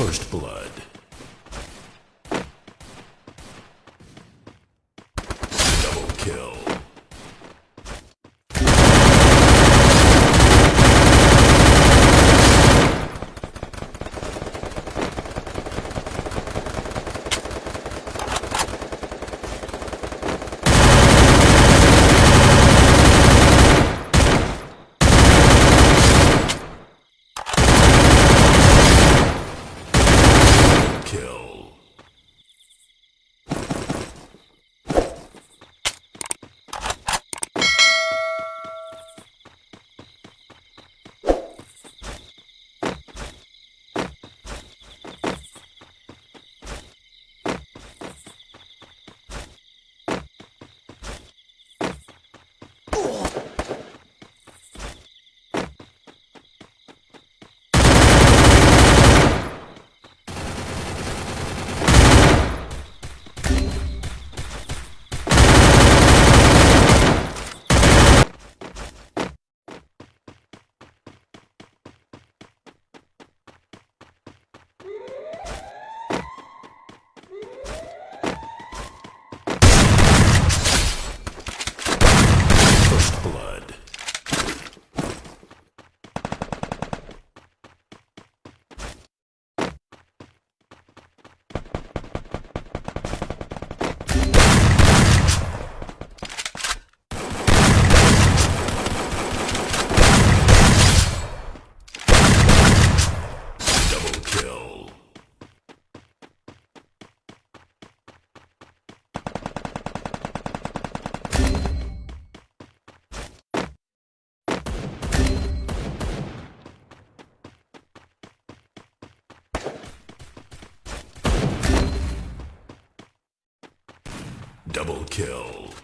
First Blood. Double kill. Double kill.